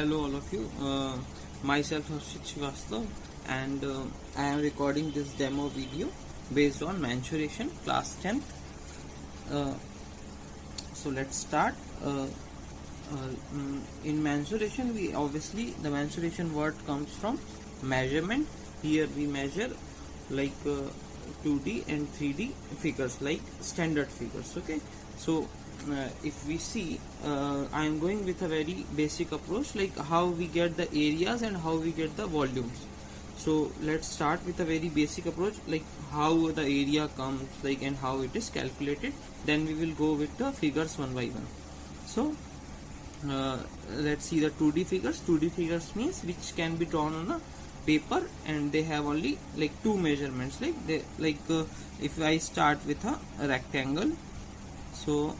hello all of you. Uh, myself Harshit Srivastav and uh, I am recording this demo video based on mensuration class 10th. Uh, so let's start. Uh, uh, mm, in mensuration, we obviously the mensuration word comes from measurement. Here we measure like uh, 2D and 3D figures, like standard figures. Okay, so uh, if we see uh, I am going with a very basic approach like how we get the areas and how we get the volumes. So let's start with a very basic approach like how the area comes like and how it is calculated. Then we will go with the figures one by one. So uh, let's see the 2d figures. 2d figures means which can be drawn on a paper and they have only like two measurements like they like uh, if i start with a rectangle so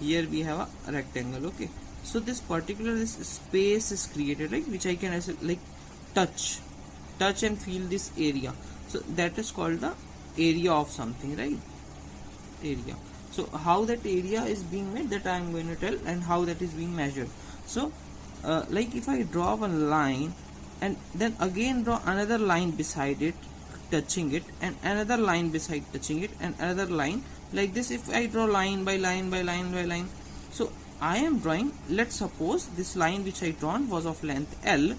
here we have a rectangle okay. So this particular this space is created like which I can like touch. Touch and feel this area. So that is called the area of something right? Area. So how that area is being made that I am going to tell and how that is being measured. So uh, like if I draw one line and then again draw another line beside it touching it and another line beside touching it and another line like this if I draw line by line by line by line. So I am drawing let's suppose this line which I drawn was of length L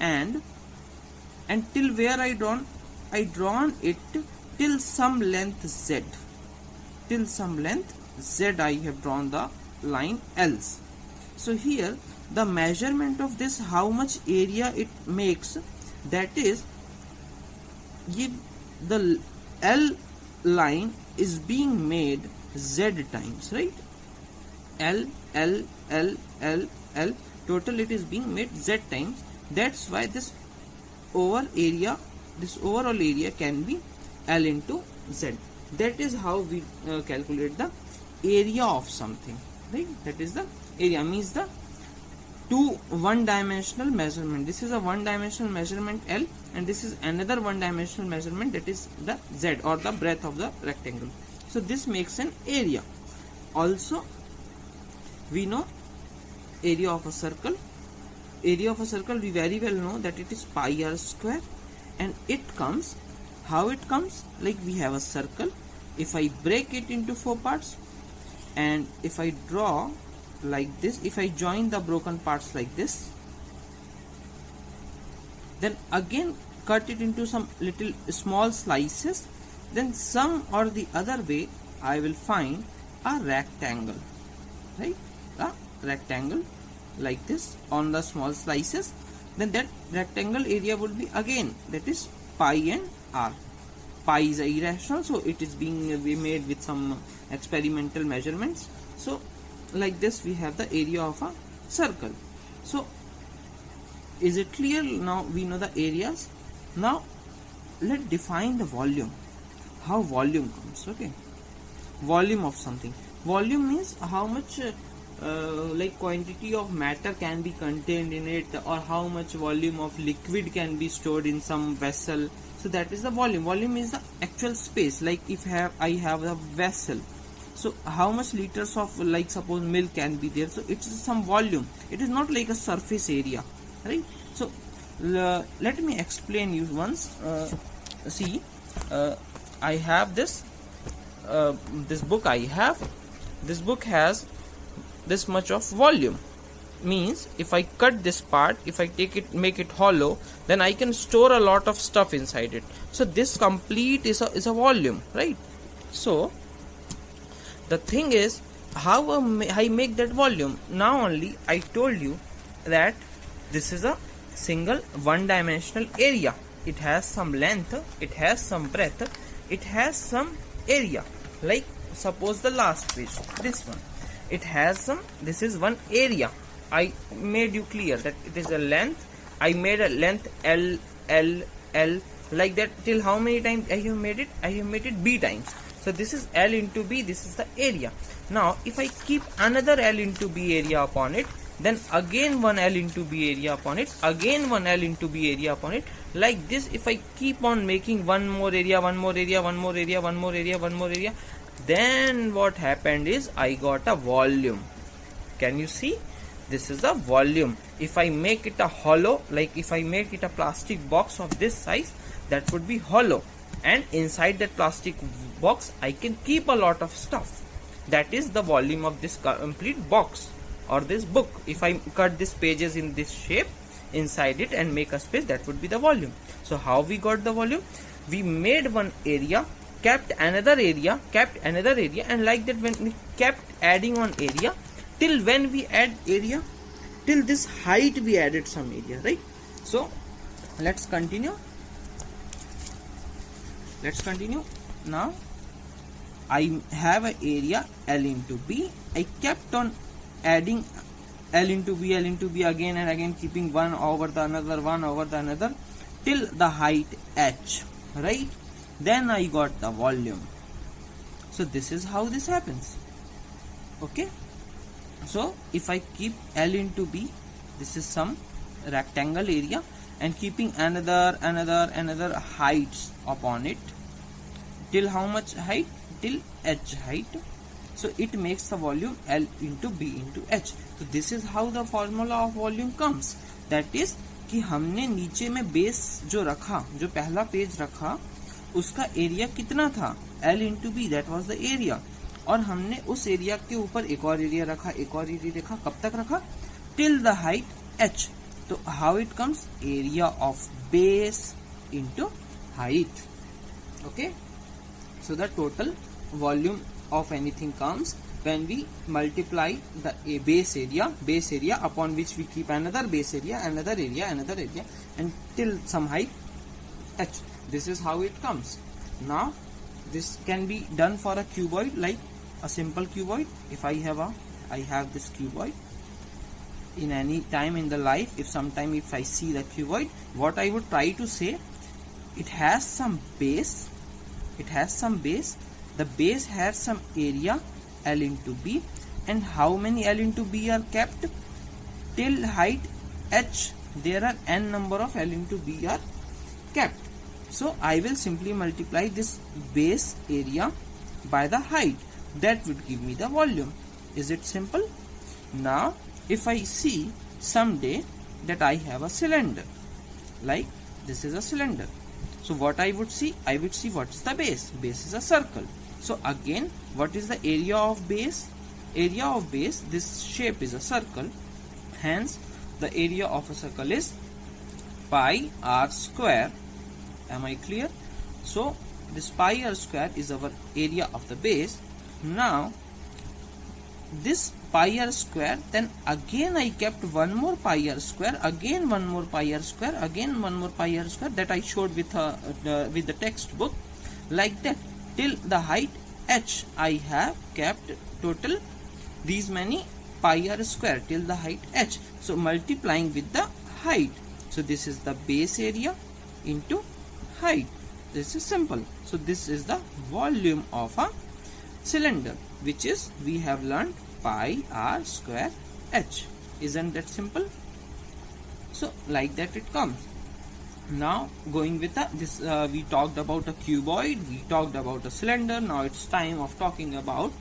and until where I drawn? I drawn it till some length Z. Till some length Z I have drawn the line L's. So here the measurement of this how much area it makes that is give the L line is being made z times right? L l l l l total it is being made z times. That's why this over area this overall area can be l into z. That is how we uh, calculate the area of something right? That is the area means the two one dimensional measurement. This is a one dimensional measurement L and this is another one dimensional measurement that is the Z or the breadth of the rectangle. So this makes an area. Also we know area of a circle. Area of a circle we very well know that it is pi r square and it comes how it comes? Like we have a circle. If I break it into four parts and if I draw like this. If I join the broken parts like this then again cut it into some little small slices. Then some or the other way I will find a rectangle right? A rectangle like this on the small slices. Then that rectangle area would be again that is pi and r. Pi is irrational so it is being made with some experimental measurements. So like this we have the area of a circle. So is it clear? Now we know the areas. Now let's define the volume. How volume comes okay? Volume of something. Volume means how much uh, uh, like quantity of matter can be contained in it or how much volume of liquid can be stored in some vessel. So that is the volume. Volume is the actual space. Like if have i have a vessel so how much liters of like suppose milk can be there? So it's some volume. It is not like a surface area right? So let me explain you once. Uh, see uh, i have this uh, this book i have. This book has this much of volume. Means if i cut this part if i take it make it hollow then i can store a lot of stuff inside it. So this complete is a is a volume right? So the thing is how I make that volume? Now only I told you that this is a single one dimensional area. It has some length it has some breadth it has some area. Like suppose the last page this one. It has some this is one area. I made you clear that it is a length. I made a length L L L like that. Till how many times I have made it? I have made it B times so this is L into B, this is the area. Now if I keep another L into B area upon it, then again one L into B area upon it, again one L into B area upon it. Like this, if I keep on making one more area, one more area, one more area, one more area, one more area, then what happened is I got a volume. Can you see? this is a volume if i make it a hollow like if i make it a plastic box of this size that would be hollow and inside that plastic box i can keep a lot of stuff. That is the volume of this complete box or this book. If i cut these pages in this shape inside it and make a space that would be the volume. So how we got the volume? We made one area kept another area kept another area and like that when we kept adding on area till when we add area? Till this height we added some area right? So let's continue let's continue. Now I have an area L into B. I kept on adding L into B L into B again and again keeping one over the another one over the another till the height H right? Then I got the volume. So this is how this happens. Okay? So if I keep L into B this is some rectangle area and keeping another another another heights upon it till how much height till h height so it makes the volume L into B into H so this is how the formula of volume comes that is कि हमने नीचे में base जो रखा जो पहला page रखा उसका एरिया कितना था L into B that was the area और हमने उस एरिया के ऊपर एक और एरिया रखा एक और एरिया रखा कब तक रखा till the height h So how it comes? Area of base into height. Okay. So the total volume of anything comes when we multiply the a base area, base area upon which we keep another base area, another area, another area until some height touch. This is how it comes. Now this can be done for a cuboid like a simple cuboid. If I have a, I have this cuboid in any time in the life if sometime if i see the cuboid what i would try to say it has some base it has some base the base has some area L into B and how many L into B are kept? Till height H there are n number of L into B are kept. So I will simply multiply this base area by the height. That would give me the volume. Is it simple? Now if I see someday that I have a cylinder like this is a cylinder. So what I would see? I would see what's the base. Base is a circle. So again what is the area of base? Area of base this shape is a circle. Hence the area of a circle is pi r square. Am I clear? So this pi r square is our area of the base. Now this pi r square then again I kept one more pi r square again one more pi r square again one more pi r square that I showed with uh, uh, with the textbook. Like that till the height h I have kept total these many pi r square till the height h. So multiplying with the height. So this is the base area into height. This is simple. So this is the volume of a cylinder which is we have learned pi r square h. Isn't that simple? So like that it comes. Now going with the, this uh, we talked about a cuboid we talked about a cylinder now it's time of talking about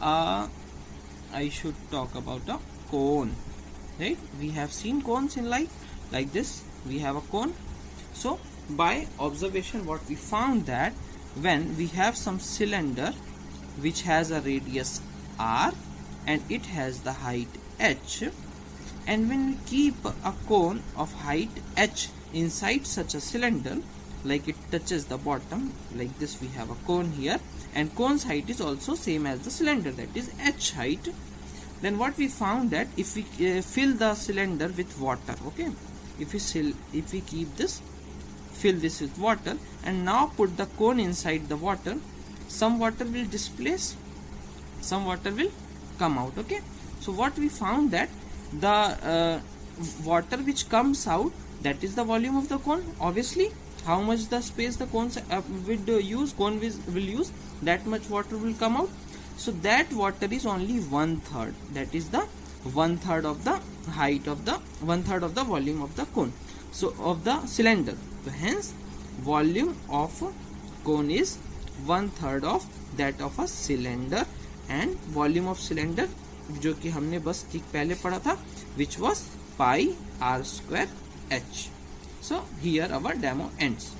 uh, I should talk about a cone right? We have seen cones in life like this we have a cone. So by observation what we found that when we have some cylinder which has a radius r and it has the height h and when we keep a cone of height h inside such a cylinder like it touches the bottom like this we have a cone here and cone's height is also same as the cylinder that is h height then what we found that if we uh, fill the cylinder with water okay if we fill if we keep this fill this with water and now put the cone inside the water some water will displace some water will come out okay? So what we found that the uh, water which comes out that is the volume of the cone. Obviously how much the space the cone uh, would uh, use cone will use that much water will come out. So that water is only one third that is the one third of the height of the one third of the volume of the cone. So of the cylinder. So hence volume of cone is one third of that of a cylinder and volume of cylinder जो कि हमने बस ठीक पहले पढ़ा था which was pi r square h so here our demo ends